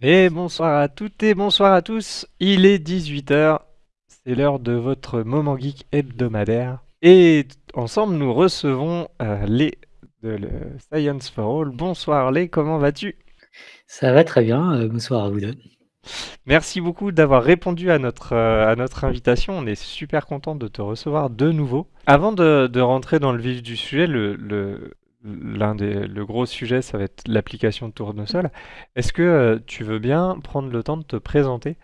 Et bonsoir à toutes et bonsoir à tous. Il est 18h. C'est l'heure de votre moment geek hebdomadaire. Et ensemble, nous recevons euh, les de le Science for All. Bonsoir les, comment vas-tu? Ça va très bien, euh, bonsoir à vous deux. Merci beaucoup d'avoir répondu à notre, euh, à notre invitation. On est super content de te recevoir de nouveau. Avant de, de rentrer dans le vif du sujet, le, le, l'un des le gros sujet, ça va être l'application de Tournesol. Est-ce que euh, tu veux bien prendre le temps de te présenter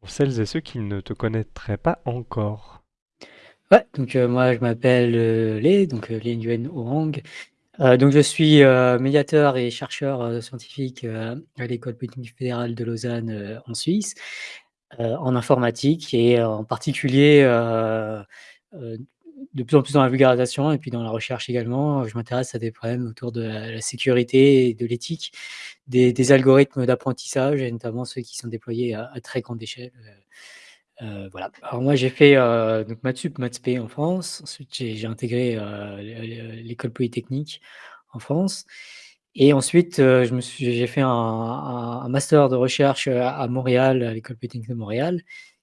pour celles et ceux qui ne te connaîtraient pas encore? Ouais, donc euh, moi je m'appelle euh, Lé, donc euh, Lé Nguyen Orang. Donc je suis médiateur et chercheur scientifique à l'École polytechnique fédérale de Lausanne en Suisse, en informatique et en particulier de plus en plus dans la vulgarisation et puis dans la recherche également. Je m'intéresse à des problèmes autour de la, sécurité et de l'éthique des, algorithmes d'apprentissage et notamment ceux qui sont déployés à, très grande échelle. Heu, voilà. Alors moi j'ai fait, heu, donc maths sup, maths spé en France. Ensuite j'ai intégré, l'école polytechnique en France et ensuite, j'ai fait un master de recherche, à Montréal, à l'école polytechnique de Montréal,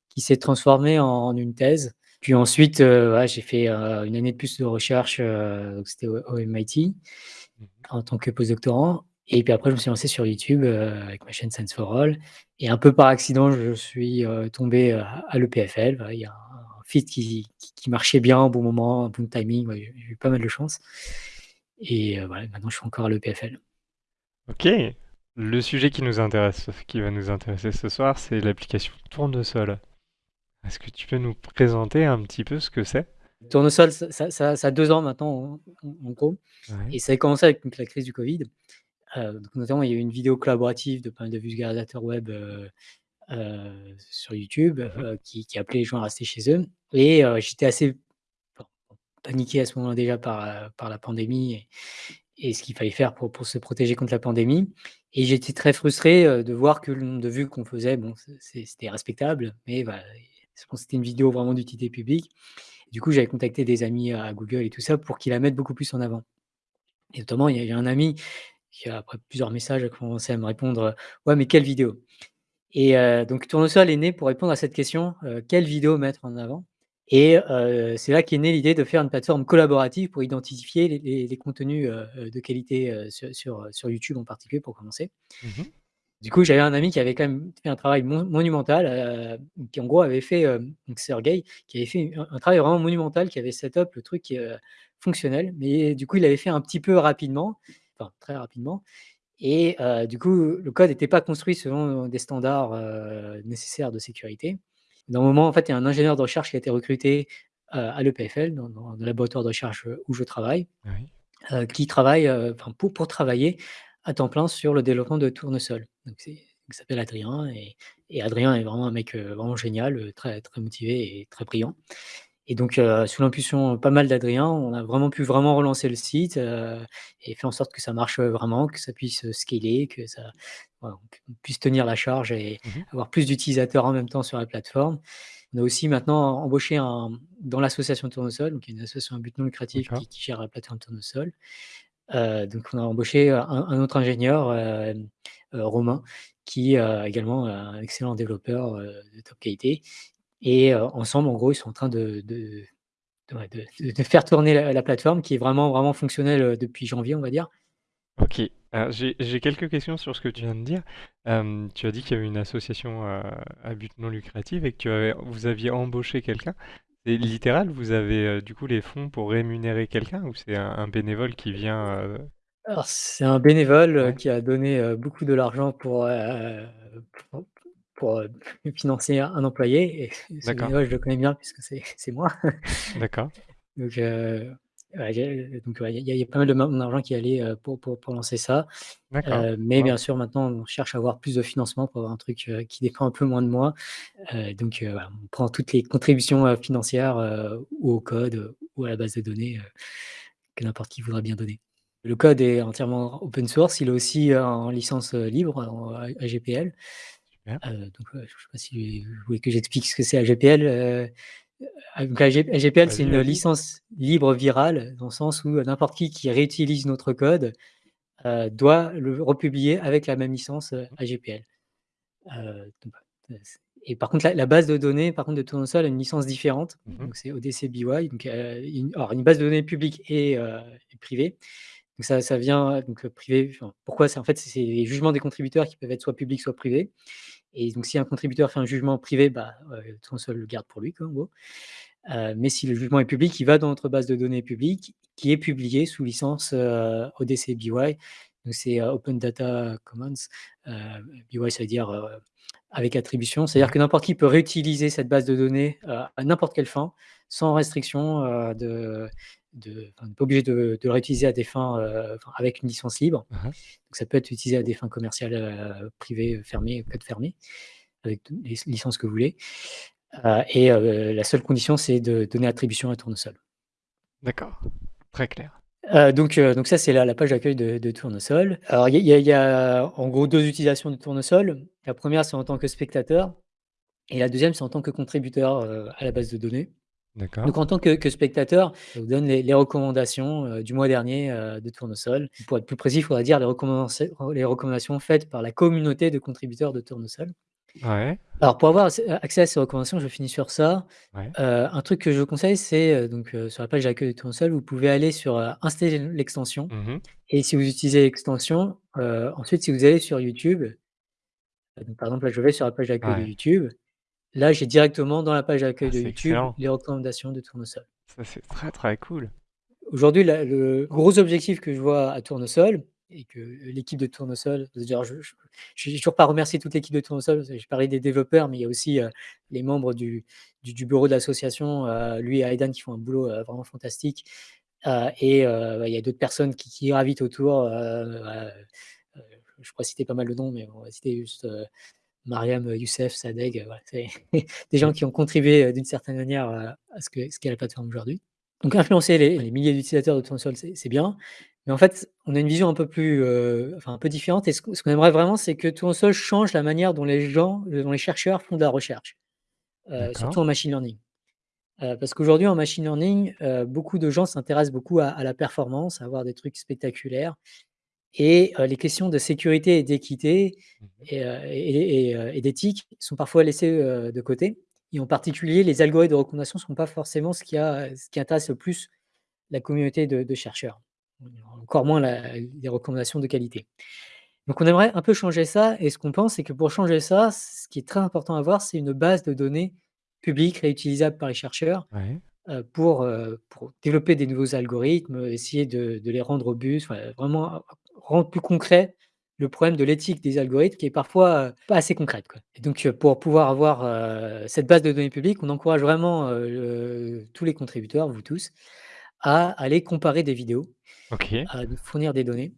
qui s'est transformé en une thèse. Puis ensuite, heu, ouais, j'ai fait, heu, 1 année de plus de recherche, heu, donc c'était au au MIT Mmh en tant que postdoctorant et puis après je me suis lancé sur YouTube, heu, avec ma chaîne Science for All et un peu par accident je suis, heu, tombé, heu, à l'EPFL. Voilà, il y a un fit qui qui qui marchait bien au bon moment, un bon timing, ouais, j'ai j'ai eu pas mal de chance et heu, voilà, maintenant je suis encore à l'EPFL. OK. Le sujet qui nous intéresse, qui va nous intéresser ce soir, c'est l'application Tournesol. Est-ce que tu peux nous présenter un petit peu ce que c'est? Tournesol, ça ça ça ça a 2 ans maintenant en en en gros Ouais. et ça a commencé avec donc la crise du covid. Heu, donc notamment il y a eu une vidéo collaborative de pas mal de vulgarisateurs web, heu heu, sur YouTube, Mmh heu, qui qui appelait les gens à rester chez eux et heu, j'étais assez paniqué à ce moment-là déjà par, heu, par la pandémie et et ce qu'il fallait faire pour pour se protéger contre la pandémie et j'étais très frustré, heu, de voir que le nombre de vues qu'on faisait, bon, c'est c'est c'était respectable, mais voilà, je pense que c'était une vidéo vraiment d'utilité publique. Du coup, j'avais contacté des amis à Google et tout ça pour qu'ils la mettent beaucoup plus en avant et notamment, il y a un ami qui, après plusieurs messages, a commencé à me répondre, heu: «Ouais, mais quelle vidéo?» Et heu, donc Tournesol est né pour répondre à cette question, heu, quelle vidéo mettre en avant? Et heu, c'est là qu'est née l'idée de faire une plateforme collaborative pour identifier les contenus, de qualité, sur YouTube en particulier pour commencer. Mmh Du coup, j'avais un ami qui avait quand même fait un travail mon monumental, heu, qui en gros avait fait, hem, donc Sergueï, qui avait fait un un travail vraiment monumental, qui avait set up le truc, heu, fonctionnel, mais du coup, il l'avait fait un petit peu rapidement, enfin très rapidement et heu, du coup, le code n'était pas construit selon des standards, nécessaires de sécurité. D'un moment, en fait, il y a un ingénieur de recherche qui a été recruté, à l'EPFL, dans dans le laboratoire de recherche, où je travaille, Oui. qui travaille, pour pour travailler à temps plein sur le développement de Tournesol. Donc il s'appelle Adrien et et Adrien est vraiment un mec, heu, vraiment génial, heu, très très motivé et très brillant. Et donc, heu, sous l'impulsion pas mal d'Adrien, on a vraiment pu vraiment relancer le site, et faire en sorte que ça marche, vraiment, que ça puisse, scaler, que ça voilà, puisse tenir la charge et Mmh avoir plus d'utilisateurs en même temps sur la plateforme. On a aussi maintenant embauché un dans l'association Tournesol, donc une association à but non lucratif qui gère la plateforme Tournesol. Heu, donc on a embauché, un autre ingénieur, Romain, qui, heu, également, un excellent développeur, de top qualité et ensemble, en gros, ils sont en train de faire tourner la la plateforme qui est vraiment, vraiment fonctionnelle, depuis janvier, on va dire. OK. J'ai quelques questions sur ce que tu viens de dire. Tu as dit qu'il y avait une association, à but non lucratif et que tu avais vous aviez embauché quelqu'un. C'est littéral, vous avez, heu, du coup les fonds pour rémunérer quelqu'un ou c'est un un bénévole qui vient, heu Alors c'est un bénévole, ouais, qui a donné, beaucoup de l'argent pour, pour financer un employé et ce d'accord, bénévole, je le connais bien puisque c'est c'est moi. d'accord, Donc donc il y a il y a pas mal de mon argent qui est allé, heu, pour pour pour lancer ça. Heu, mais bien sûr, maintenant, on cherche à avoir plus de financement pour avoir un truc, heu, qui dépend un peu moins de moi. Donc voilà, on prend toutes les contributions, financières, ou au code, ou à la base de données, que n'importe qui voudra bien donner. Le code est entièrement open source, il est aussi, en licence, libre, en A AGPL. Donc je sais pas si vous voulez que j'explique ce que c'est AGPL? Heu, ah donc AG AGPL, c'est une licence libre virale, dans le sens où, heu, n'importe qui qui réutilise notre code, heu, doit le republier avec la même licence, AGPL. Donc c et par contre la la base de données par contre de Tournesol a une licence différente, Mmh mh. donc c'est ODCBY donc heu, une alors une base de données publique et privée. Donc ça ça vient donc privé enfin pourquoi? C'est en fait, c'est les jugements des contributeurs qui peuvent être soit publics, soit privés et donc si un contributeur fait un jugement privé, bah, heu, Tournesol le garde pour lui quoi. Heu, mais si le jugement est public, il va dans notre base de données publique qui est publiée sous licence, heu, ODCBY. Donc c'est, Open Data Commons, BY ça veut dire, avec attribution. C'est-à-dire que n'importe qui peut réutiliser cette base de données, à n'importe quelle fin, sans restriction, de de enfin, on n'est pas obligé de de le réutiliser à des fins, enfin avec une licence libre. Hein. Donc ça peut être utilisé à des fins commerciales, heu, privées, fermées, code fermé, avec les licences que vous voulez. Heu et la seule condition, c'est de donner attribution à Tournesol. D'accord, très clair. Donc donc ça, c'est la la page d'accueil de de Tournesol. Alors il y a y y en gros 2 utilisations de Tournesol. La 1re, c'est en tant que spectateur et la 2e, c'est en tant que contributeur, à la base de données. D'accord. Donc en tant que que spectateur, ça vous donne les les recommandations, heu, du mois dernier, heu, de Tournesol. Pour être plus précis, il faudrait dire les recommandations les recommandations faites par la communauté de contributeurs de Tournesol. Ouais. Alors pour avoir accès accès à ces recommandations, je finis sur ça, Ouais. heu, un truc que je vous conseille, c'est, donc sur la page d'accueil de Tournesol, vous pouvez aller sur, installer l'extension Mmh mh. et si vous utilisez l'extension, ensuite si vous allez sur YouTube, donc par exemple là, je vais sur la page d'accueil de Ouais. YouTube. Là, j'ai directement dans la page Ah, d'accueil de c'est YouTube excellent. les recommandations de Tournesol. Ça, c'est très, très cool. Aujourd'hui, le gros objectif que je vois à Tournesol et que l'équipe de Tournesol d'ailleurs je j'ai toujours pas remercié toute l'équipe de Tournesol, j'ai parlé des développeurs, mais il y a aussi, heu, les membres du du du bureau de l'association, heu, lui et Aidan qui font un boulot, heu, vraiment fantastique, et bah, il y a d'autres personnes qui qui gravitent autour, je pourrais citer pas mal de noms, mais on va citer juste, Mariam, Youssef, Sadeg, voilà, c'est des gens qui ont contribué, heu, d'une certaine manière, à ce que ce qu'est la plateforme aujourd'hui. Donc influencer les les milliers d'utilisateurs de Tournesol, c'est c'est bien, mais en fait, on a une vision un peu plus, enfin un peu différente. Et ce qu'on aimerait vraiment, c'est que Tournesol change la manière dont les gens, dont les chercheurs font de la recherche, surtout en machine learning. Parce qu'aujourd'hui en machine learning, beaucoup de gens s'intéressent beaucoup à à la performance, à avoir des trucs spectaculaires et les questions de sécurité et d'équité Mmh mh. et heu et et heu et d'éthique sont parfois laissées, de côté et en particulier les algorithmes de recommandation sont pas forcément ce qui a ce qui intéresse le plus la communauté de de chercheurs. Encore moins la les recommandations de qualité. Donc on aimerait un peu changer ça et ce qu'on pense, c'est que pour changer ça, ce qui est très important à avoir, c'est une base de données publique réutilisable par les chercheurs, Ouais. pour, développer des nouveaux algorithmes, essayer de de les rendre robustes, enfin vraiment rendre plus concret le problème de l'éthique des algorithmes qui est parfois, heu, pas assez concrète, quoi. Et donc heu, pour pouvoir avoir, heu, cette base de données publique, on encourage vraiment, tous les contributeurs, vous tous, à aller comparer des vidéos, à fournir des données.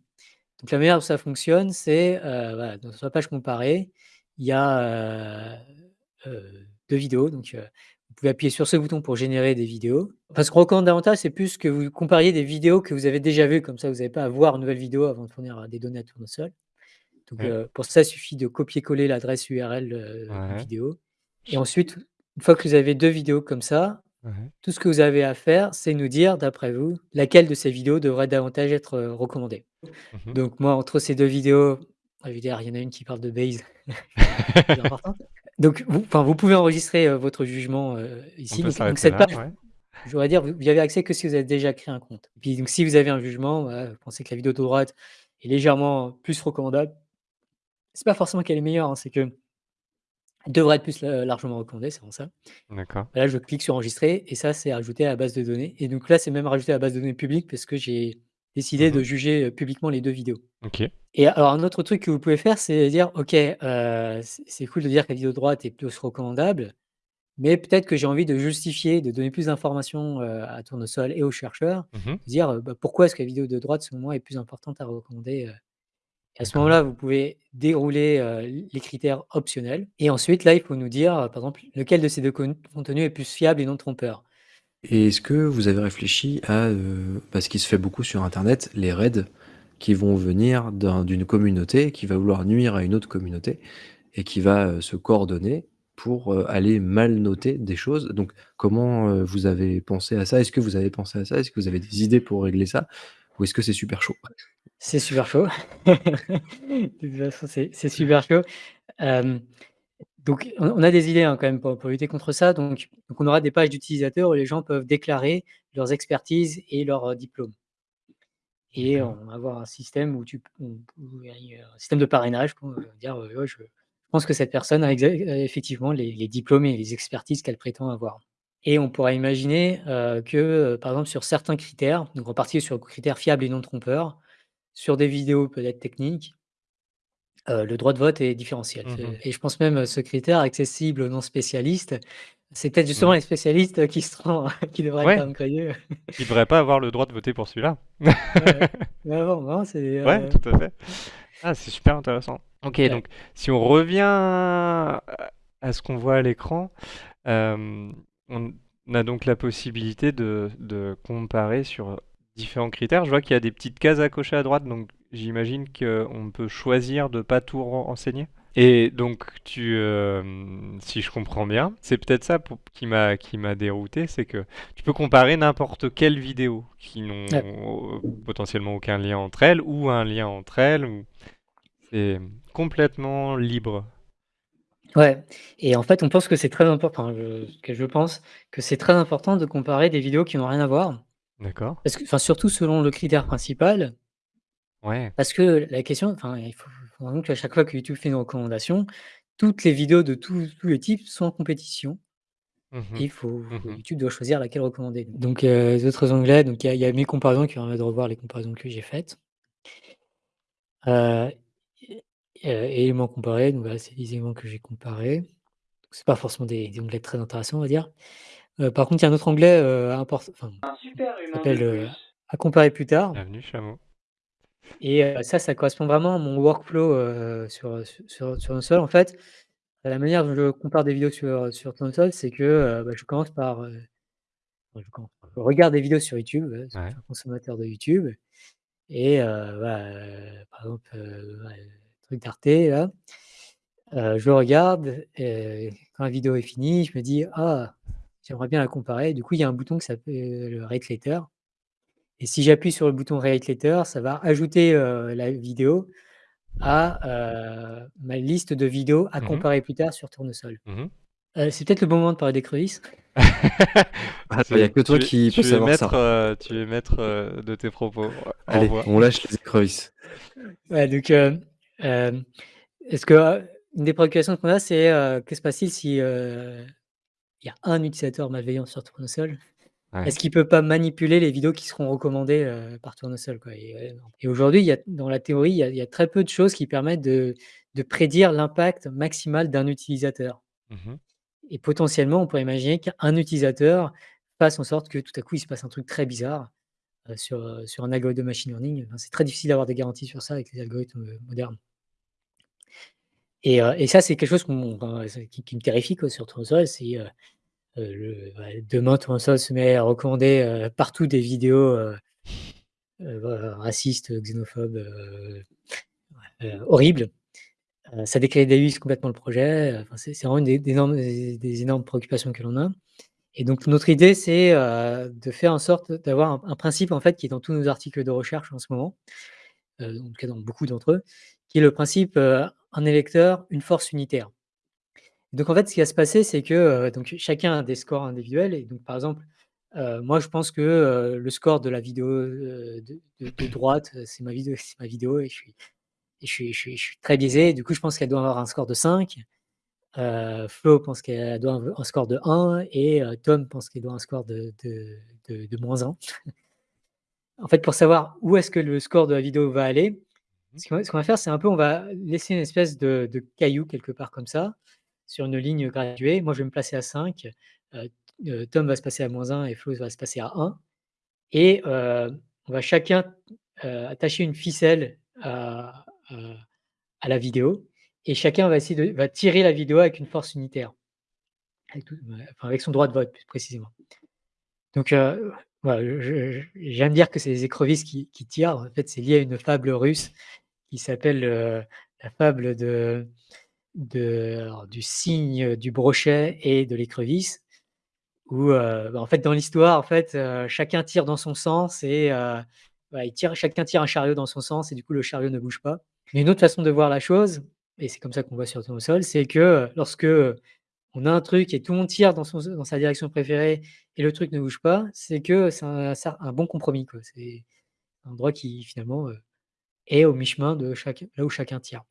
Donc la manière dont ça fonctionne, c'est, voilà, sur la page comparer, il y a, 2 vidéos, donc vous pouvez appuyer sur ce bouton pour générer des vidéos. Enfin, ce qu'on recommande davantage, c'est plus que vous compariez des vidéos que vous avez déjà vues, comme ça vous avez pas à voir une nouvelle vidéo avant de fournir des données à Tournesol. Donc Ouais. heu, pour ça, il suffit de copier-coller l'adresse URL, Ouais. vidéo et ensuite, une fois que vous avez 2 vidéos comme ça, Ouais. tout ce que vous avez à faire, c'est nous dire, d'après vous, laquelle de ces vidéos devrait davantage être, recommandée. Mmh mh. Donc moi, entre ces 2 vidéos, je veux dire, il y en a une qui parle de Bayes. Donc vous enfin, vous pouvez enregistrer, heu, votre jugement, On ici, peut donc cette là, page, ouais. je voudrais dire, vous vous y avez accès que si vous avez déjà créé un compte. Puis donc si vous avez un jugement, vous pensez que la vidéo de droite est légèrement plus recommandable, c'est pas forcément qu'elle est meilleure, hein, c'est qu'elle devrait être plus, heu, largement recommandée, c'est vraiment ça. D'accord. Là, je clique sur enregistrer et ça, c'est ajouté à la base de données et donc là, c'est même rajouté à la base de données publique parce que j'ai décidé Mmh de mh. juger, heu, publiquement les 2 vidéos OK. et alors un autre truc que vous pouvez faire, c'est dire: «OK, heu, c'est c'est cool de dire que la vidéo de droite est plus recommandable, mais peut-être que j'ai envie de justifier, de donner plus d'informations, heu, à Tournesol et aux chercheurs». Mmh mh. Dire, heu: «Bah, pourquoi est-ce que la vidéo de droite, selon moi, est plus importante à recommander?» heu? Et à ce D'accord. moment-là, vous pouvez dérouler, heu, les critères optionnels et ensuite là, il faut nous dire, par exemple, lequel de ces 2 con contenus est plus fiable et non trompeur. Et est-ce que vous avez réfléchi à, heu, bah, ce se fait beaucoup sur internet, les raids qui vont venir d'un d'une communauté qui va vouloir nuire à une autre communauté et qui va, heu, se coordonner pour, heu, aller mal noter des choses? Donc comment, heu, vous avez pensé à ça? Est-ce que vous avez pensé à ça? Est-ce que vous avez des idées pour régler ça? Ou est-ce que c'est super chaud? C'est super chaud. De toute façon, c'est super chaud. Donc on a des idées, hein, quand même pour pour lutter contre ça. Donc donc on aura des pages d'utilisateurs où les gens peuvent déclarer leurs expertises et leurs, heu, diplômes. Et on va avoir un système où tu où où un système de parrainage pour, heu, dire, «Ouais, je pense que cette personne a effectivement les les diplômes et les expertises qu'elle prétend avoir». Et on pourrait imaginer, que, par exemple sur certains critères, donc en partie sur critères fiables et non trompeurs, sur des vidéos peut-être techniques heu, le droit de vote est différentiel. Mmh et je pense même, ce critère accessible aux non spécialistes, c'est peut-être justement Mmh. les spécialistes qui seront qui devraient être Ouais! downgradés. Ils devraient pas avoir le droit de voter pour celui-là. Ouais, ouais, non, non, c'est, Ouais, heu tout à fait. Ah, c'est super intéressant. OK, Ouais. donc si on revient à ce qu'on voit à l'écran, on a donc la possibilité de de comparer sur différents critères. Je vois qu'il y a des petites cases à cocher à droite, donc j'imagine qu'on peut choisir de pas tout ren renseigner? Et donc tu, hem, si je comprends bien, c'est peut-être ça pour qui m'a qui m'a dérouté, c'est que tu peux comparer n'importe quelle vidéo qui Ouais. n'ont potentiellement aucun lien entre elles ou un lien entre elles ou c'est complètement libre? Ouais et en fait, on pense que c'est très important, enfin je que je pense que c'est très important de comparer des vidéos qui n'ont rien à voir. D'accord. Parce que enfin, surtout selon le critère principal Ouais. parce que la question enfin, il faut faut vraiment qu'à chaque fois que YouTube fait une recommandation, toutes les vidéos de tous tous les types sont en compétition Mmh et il faut Mmh faut mh. YouTube doit choisir laquelle recommander. Donc heu, les autres onglets, donc il y a il y a mes comparaisons qui permettent de revoir les comparaisons que j'ai faites. Et heu, éléments comparés, donc voilà, c'est les éléments que j'ai comparés. Donc c'est pas forcément des des onglets très intéressants, on va dire. Heu, par contre, il y a un autre onglet, heu, import enfin, Un super qui humain de s'appelle, plus. à comparer plus tard. Bienvenue chameau. Et heu, ça, ça correspond vraiment à mon workflow, heu, sur, sur sur. En fait, la manière dont je compare des vidéos sur, sur Tournesol, c'est que, heu, bah, je commence par, heu, enfin je commence par je regarde des vidéos sur YouTube, parce que je Ouais. suis un consommateur de YouTube et heu, bah, heu, par exemple, heu, ouais, le truc d'Arte là, heu, je regarde et quand la vidéo est finie, je me dis: «Ah, j'aimerais bien la comparer». Du coup, il y a un bouton qui s'appelle le Rate Later et si j'appuie sur le bouton Rate Later, ça va ajouter, la vidéo à, ma liste de vidéos à Mmh mh. comparer plus tard sur Tournesol. Mmh mh. Heu, c'est peut-être le bon moment de parler d'écrevisses. Attends, il y a que toi tu qui peux tu es savoir ça. tu es maître, de tes propos. Allez, on lâche les écrevisses. Ouais, donc est-ce que, une des préoccupations qu'on a, c'est, que se passe-t-il si, il y a un utilisateur malveillant sur Tournesol? Ouais. Est-ce qu'il peut pas manipuler les vidéos qui seront recommandées, heu, par Tournesol, quoi? Et et aujourd'hui, dans la théorie, il y a il y a très peu de choses qui permettent de de prédire l'impact maximal d'un utilisateur. Mmh mh. Et potentiellement, on pourrait imaginer qu'un utilisateur fasse en sorte que tout à coup, il se passe un truc très bizarre, sur, heu, sur un algorithme de machine learning. Enfin, c'est très difficile d'avoir des garanties sur ça avec les algorithmes, heu, modernes. Et ça, c'est quelque chose enfin, qui qui me terrifie, quoi, sur Tournesol. Le bah, demain, Tournesol se met à recommander, heu, partout des vidéos, voilà, racistes, xénophobes, horribles, ça décrédibilise complètement le projet, c'est vraiment une des énormes préoccupations que l'on a. Et donc notre idée, c'est, de faire en sorte d'avoir un principe, en fait, qui est dans tous nos articles de recherche en ce moment, en tout cas dans beaucoup d'entre eux, qui est le principe, «Un électeur, une force unitaire». Donc en fait, ce qui va se passer, c'est que, heu, donc chacun a des scores individuels et donc par exemple, heu, moi je pense que, heu, le score de la vidéo, de de de droite, c'est ma vidéo c'est ma vidéo et je suis et je suis je suis je suis très biaisé. Du coup, je pense qu'elle doit avoir un score de 5. Heu, Flo pense qu'elle doit avoir un score de 1 et Tom pense qu'il doit avoir un score de de de -1. En fait, pour savoir où est-ce que le score de la vidéo va aller, Mmh. ce qu'on va faire, c'est un peu on va laisser une espèce de de caillou quelque part comme ça, sur une ligne graduée. Moi, je vais me placer à 5, heu heu, Tom va se placer à -1 et Flo va se placer à 1 et heu, on va chacun, attacher une ficelle à la vidéo et chacun va tirer la vidéo avec une force unitaire. Avec son droit de vote plus précisément. Donc j'aime dire que c'est les écrevisses qui tirent. En fait, c'est lié à une fable russe qui s'appelle, la fable de du cygne, du brochet et de l'écrevisse où, heu, bah, en fait, dans l'histoire, en fait, heu, chacun tire dans son sens et ils tirent chacun tire un chariot dans son sens et du coup le chariot ne bouge pas. Mais une autre façon de voir la chose et c'est comme ça qu'on voit sur Tournesol, c'est que, lorsque, on a un truc et tout le monde tire dans sa direction préférée et le truc ne bouge pas, c'est que c'est un bon compromis. C'est un endroit qui finalement, est au mi-chemin de là où chacun tire.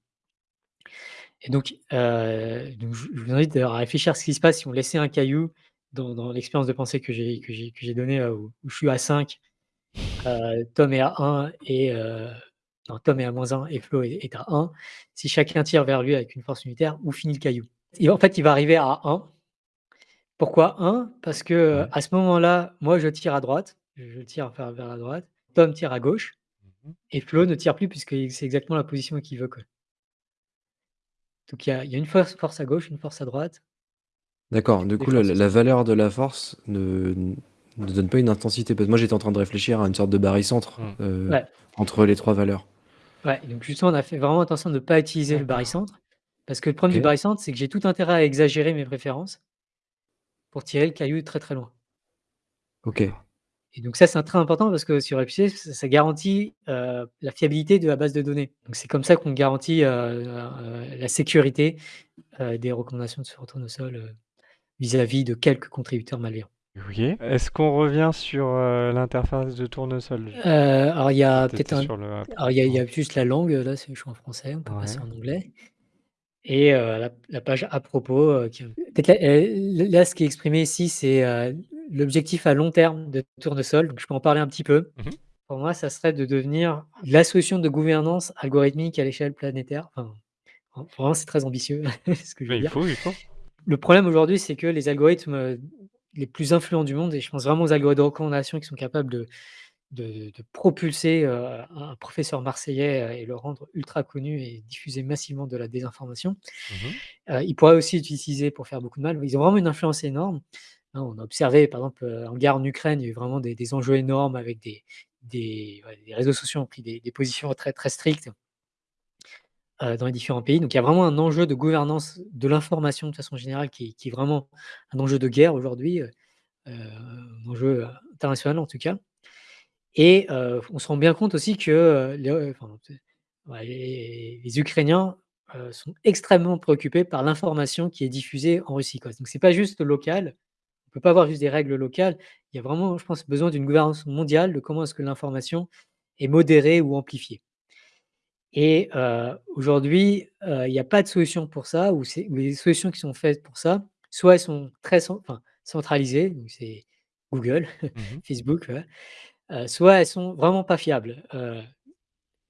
Et donc, donc je vous invite à réfléchir à ce qui se passe si on laissait un caillou dans dans l'expérience de pensée que j'ai que donnée, heu, où où je suis à 5, heu, Tom est à 1 et non, Tom est à -1 et Flo est est à 1. Si chacun tire vers lui avec une force unitaire, où finit le caillou? Et en fait, il va arriver à 1. Pourquoi 1? Parce que, Ouais. à ce moment-là, moi je tire à droite, je tire vers la droite, Tom tire à gauche Mmh mh. et Flo ne tire plus puisqu'il c'est exactement la position qu'il veut, quoi. Donc il y a il y a une force force à gauche, une force à droite. D'accord, du Des coup, la forces la valeur de la force ne ne donne pas une intensité? Parce que moi, j'étais en train de réfléchir à une sorte de barycentre, heu, Ouais. entre les 3 valeurs. Ouais, donc justement, on a fait vraiment attention de pas utiliser le barycentre, parce que le problème du OK. barycentre, c'est que j'ai tout intérêt à exagérer mes préférences pour tirer le caillou très, très loin. OK. Et donc ça, c'est un très important parce que sur FPGA, ça ça garantit, heu, la fiabilité de la base de données. Donc c'est comme ça qu'on garantit, heu heu, la sécurité, des recommandations sur Tournesol, heu, vis-à-vis de quelques contributeurs malveillants. OK. Est-ce qu'on revient sur, l'interface de Tournesol? Alors il y a peut-être un le alors il y a il y a juste la langue, là, c'est je suis en français, on peut passer en anglais et la la page à propos, qui là, ce qui est exprimé ici, c'est, l'objectif à long terme de Tournesol, donc je peux en parler un petit peu. Mmh mh. Pour moi, ça serait de devenir la solution de gouvernance algorithmique à l'échelle planétaire. Enfin, vr vraiment, c'est très ambitieux ce que je veux il dire. faut, il faut. Le problème aujourd'hui, c'est que les algorithmes, heu, les plus influents du monde et je pense vraiment aux algorithmes de recommandation qui sont capables de de de propulser, heu, un professeur marseillais, heu, et le rendre ultra connu et diffuser massivement de la désinformation. Mmh ils pourraient aussi être utilisés pour faire beaucoup de mal. Ils ont vraiment une influence énorme. Hein, on a observé, par exemple, en guerre en Ukraine, il y a eu vraiment des enjeux énormes avec des réseaux sociaux ont pris des positions très, strictes dans les différents pays. Donc il y a vraiment un enjeu de gouvernance de l'information de façon générale qui est vraiment un enjeu de guerre aujourd'hui, un enjeu, international en tout cas et on se rend bien compte aussi que, les Ukrainiens, sont extrêmement préoccupés par l'information qui est diffusée en Russie. Donc c'est pas juste local. On peut pas avoir juste des règles locales. Il y a vraiment, je pense, besoin d'une gouvernance mondiale de comment est-ce que l'information est modérée ou amplifiée. Et heu, aujourd'hui, heu, il y a pas de solution pour ça ou les solutions qui sont faites pour ça, soit elles sont très enfin, centralisées, donc c'est Google, Mmh mh. Facebook, heu, soit elles sont vraiment pas fiables.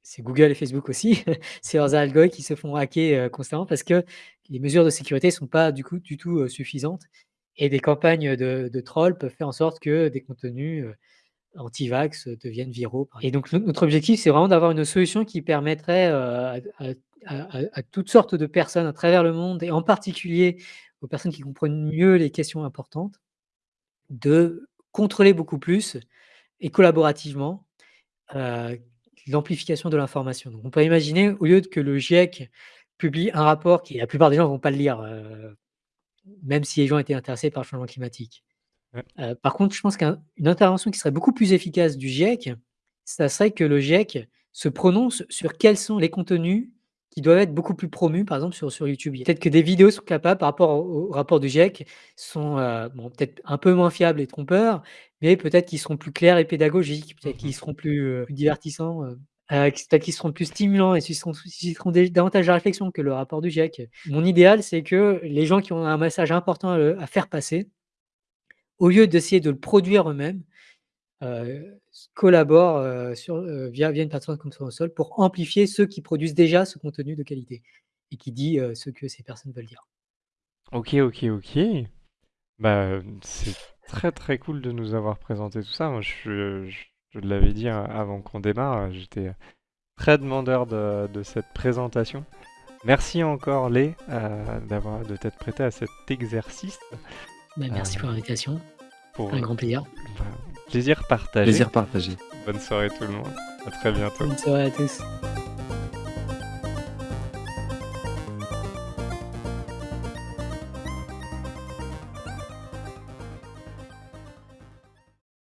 C'est Google et Facebook aussi, c'est leurs algos qui se font hacker, constamment parce que les mesures de sécurité sont pas du coup du tout, suffisantes et des campagnes de trolls peuvent faire en sorte que des contenus, heu, anti-vax deviennent viraux et donc no notre objectif, c'est vraiment d'avoir une solution qui permettrait, heu, à toutes sortes de personnes à travers le monde et en particulier aux personnes qui comprennent mieux les questions importantes, de contrôler beaucoup plus et collaborativement, heu, l'amplification de l'information. Donc on peut imaginer, au lieu de que le GIEC publie un rapport qui la plupart des gens vont pas le lire, même si les gens étaient intéressés par le changement climatique. Ouais. Heu, par contre, je pense qu'un une intervention qui serait beaucoup plus efficace du GIEC, ça serait que le GIEC se prononce sur quels sont les contenus qui doivent être beaucoup plus promus, par exemple sur sur YouTube. Peut-être que des vidéos sont capables par rapport au au rapport du GIEC sont, bon, peut-être un peu moins fiables et trompeurs, mais peut-être qu'ils seront plus clairs et pédagogiques, Mmh peut-être qu'ils mh. seront plus, plus divertissants, qui peut-être qu'ils seront plus stimulants et susciteront davantage de réflexion que le rapport du GIEC. Mon idéal, c'est que les gens qui ont un message important, à faire passer au lieu d'essayer de le produire eux-mêmes, heu, s collaborent, sur, heu, via une plateforme comme Tournesol pour amplifier ceux qui produisent déjà ce contenu de qualité et qui dit, ce que ces personnes veulent dire. OK, OK, OK. Bah, c'est très, très cool de nous avoir présenté tout ça. Je je je l'avais dit a avant qu'on démarre, j'étais très demandeur de de cette présentation. Merci encore Lé, heu, d'avoir de t'être prêté à cet exercice. Bah, merci pour l'invitation. pour, Un grand plaisir. bah, plaisir partagé. Plaisir partagé. Bonne soirée tout le monde. À très bientôt. Bonne soirée à tous.